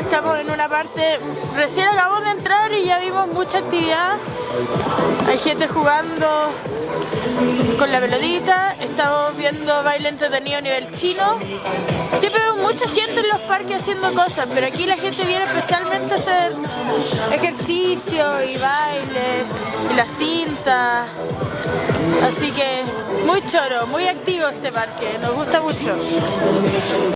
estamos en una parte recién acabamos de entrar y ya vimos mucha actividad. Hay gente jugando con la pelotita, estamos viendo baile entretenido a nivel chino. Siempre vemos mucha gente en los parques haciendo cosas, pero aquí la gente viene especialmente a hacer ejercicio y baile y la cinta. Así que muy choro, muy activo este parque, nos gusta mucho.